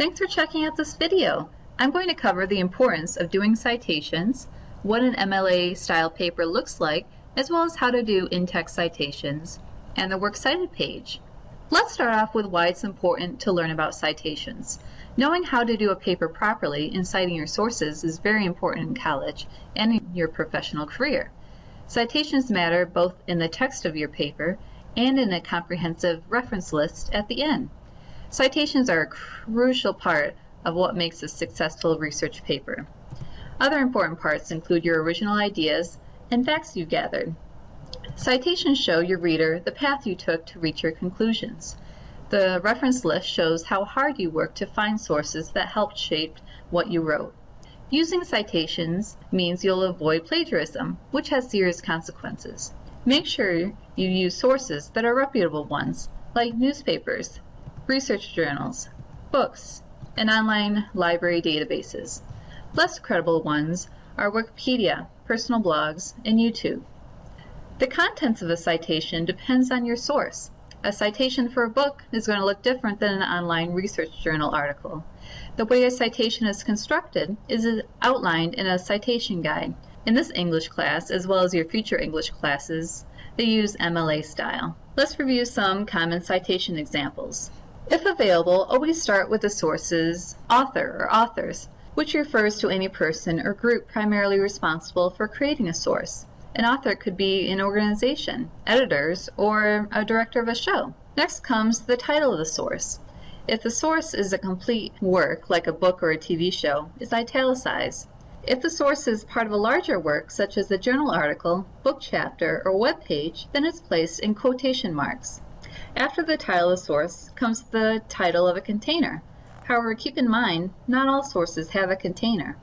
Thanks for checking out this video. I'm going to cover the importance of doing citations, what an MLA style paper looks like, as well as how to do in-text citations, and the Works Cited page. Let's start off with why it's important to learn about citations. Knowing how to do a paper properly in citing your sources is very important in college and in your professional career. Citations matter both in the text of your paper and in a comprehensive reference list at the end. Citations are a crucial part of what makes a successful research paper. Other important parts include your original ideas and facts you've gathered. Citations show your reader the path you took to reach your conclusions. The reference list shows how hard you worked to find sources that helped shape what you wrote. Using citations means you'll avoid plagiarism, which has serious consequences. Make sure you use sources that are reputable ones, like newspapers, research journals, books, and online library databases. Less credible ones are Wikipedia, personal blogs, and YouTube. The contents of a citation depends on your source. A citation for a book is going to look different than an online research journal article. The way a citation is constructed is outlined in a citation guide. In this English class, as well as your future English classes, they use MLA style. Let's review some common citation examples. If available, always start with the source's author or authors, which refers to any person or group primarily responsible for creating a source. An author could be an organization, editors, or a director of a show. Next comes the title of the source. If the source is a complete work, like a book or a TV show, it's italicized. If the source is part of a larger work, such as a journal article, book chapter, or web page, then it's placed in quotation marks. After the title of source comes the title of a container. However, keep in mind, not all sources have a container.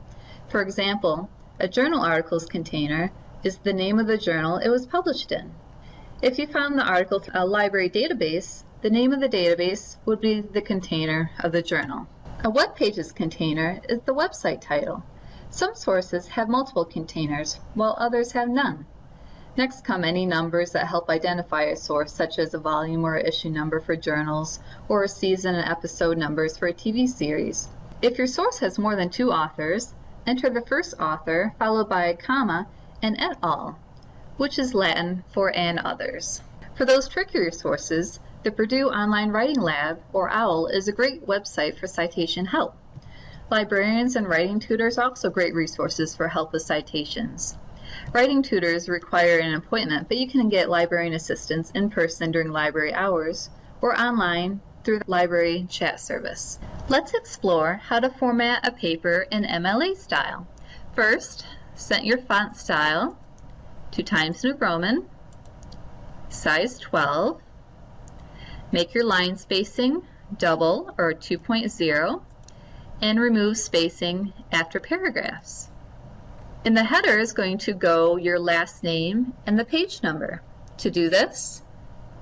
For example, a journal article's container is the name of the journal it was published in. If you found the article through a library database, the name of the database would be the container of the journal. A web page's container is the website title. Some sources have multiple containers, while others have none. Next come any numbers that help identify a source, such as a volume or issue number for journals, or a season and episode numbers for a TV series. If your source has more than two authors, enter the first author, followed by a comma, and et al., which is Latin for and others. For those trickier sources, the Purdue Online Writing Lab, or OWL, is a great website for citation help. Librarians and writing tutors are also great resources for help with citations. Writing tutors require an appointment, but you can get librarian assistance in person during library hours or online through the library chat service. Let's explore how to format a paper in MLA style. First, set your font style to Times New Roman, size 12. Make your line spacing double or 2.0 and remove spacing after paragraphs. In the header is going to go your last name and the page number. To do this,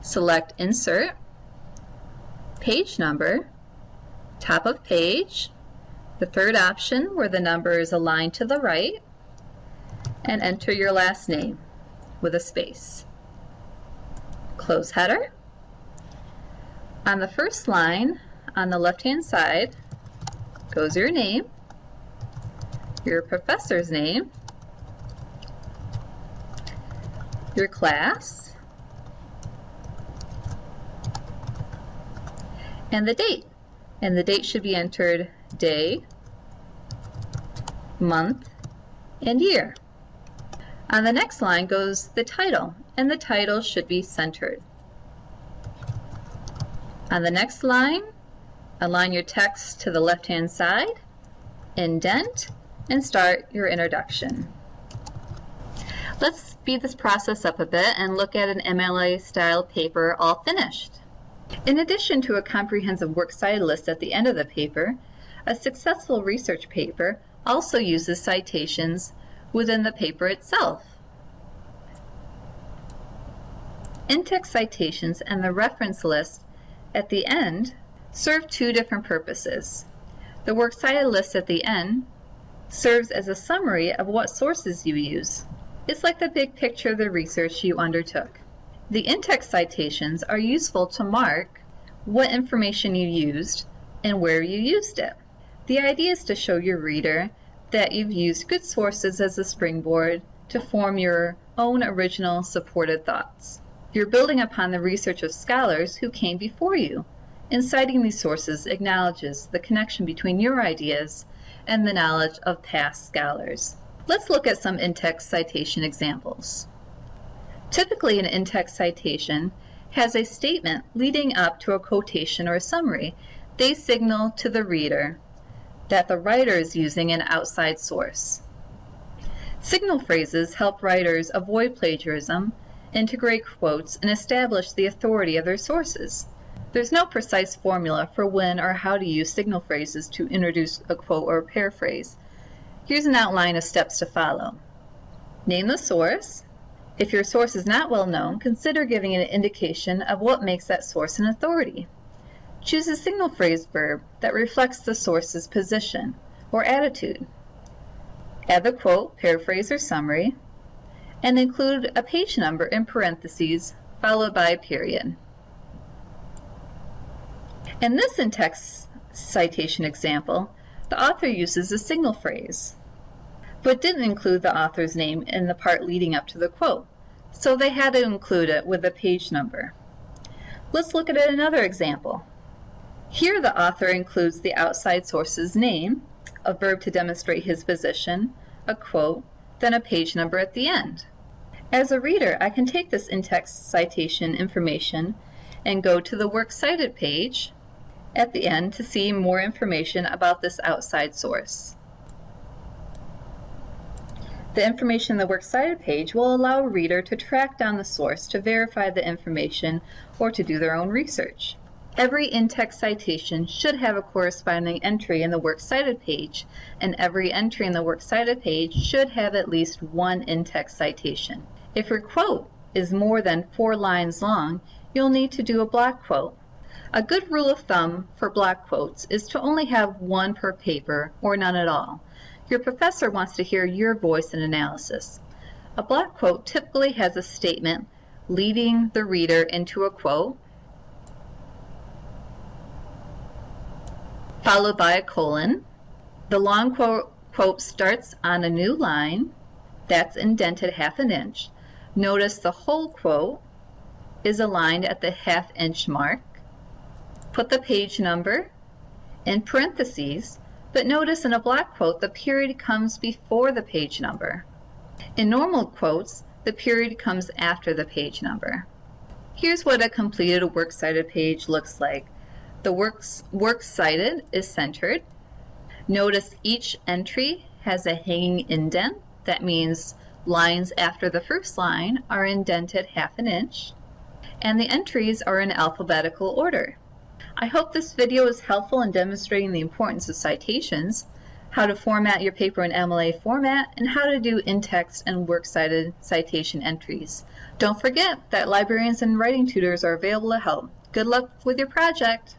select Insert, Page Number, Top of Page, the third option where the number is aligned to the right, and enter your last name with a space. Close header. On the first line, on the left-hand side, goes your name, your professor's name, your class, and the date. And the date should be entered day, month, and year. On the next line goes the title, and the title should be centered. On the next line, align your text to the left-hand side, indent, and start your introduction. Let's speed this process up a bit and look at an MLA style paper all finished. In addition to a comprehensive works cited list at the end of the paper, a successful research paper also uses citations within the paper itself. In-text citations and the reference list at the end serve two different purposes. The works cited list at the end serves as a summary of what sources you use. It's like the big picture of the research you undertook. The in-text citations are useful to mark what information you used and where you used it. The idea is to show your reader that you've used good sources as a springboard to form your own original supported thoughts. You're building upon the research of scholars who came before you, and citing these sources acknowledges the connection between your ideas and the knowledge of past scholars. Let's look at some in-text citation examples. Typically an in-text citation has a statement leading up to a quotation or a summary. They signal to the reader that the writer is using an outside source. Signal phrases help writers avoid plagiarism, integrate quotes, and establish the authority of their sources. There's no precise formula for when or how to use signal phrases to introduce a quote or a paraphrase. Here's an outline of steps to follow. Name the source. If your source is not well known, consider giving an indication of what makes that source an authority. Choose a signal phrase verb that reflects the source's position or attitude. Add the quote, paraphrase, or summary, and include a page number in parentheses followed by a period. In this in-text citation example, the author uses a signal phrase, but didn't include the author's name in the part leading up to the quote, so they had to include it with a page number. Let's look at another example. Here the author includes the outside source's name, a verb to demonstrate his position, a quote, then a page number at the end. As a reader, I can take this in-text citation information and go to the Works Cited page at the end to see more information about this outside source. The information in the Works Cited page will allow a reader to track down the source to verify the information or to do their own research. Every in-text citation should have a corresponding entry in the Works Cited page, and every entry in the Works Cited page should have at least one in-text citation. If your quote is more than four lines long, you'll need to do a block quote. A good rule of thumb for block quotes is to only have one per paper or none at all. Your professor wants to hear your voice and analysis. A block quote typically has a statement leading the reader into a quote, followed by a colon. The long quote, quote starts on a new line that's indented half an inch. Notice the whole quote is aligned at the half inch mark put the page number in parentheses, but notice in a block quote the period comes before the page number. In normal quotes, the period comes after the page number. Here's what a completed works cited page looks like. The works, works cited is centered. Notice each entry has a hanging indent. That means lines after the first line are indented half an inch. And the entries are in alphabetical order. I hope this video is helpful in demonstrating the importance of citations, how to format your paper in MLA format, and how to do in-text and works cited citation entries. Don't forget that librarians and writing tutors are available to help. Good luck with your project!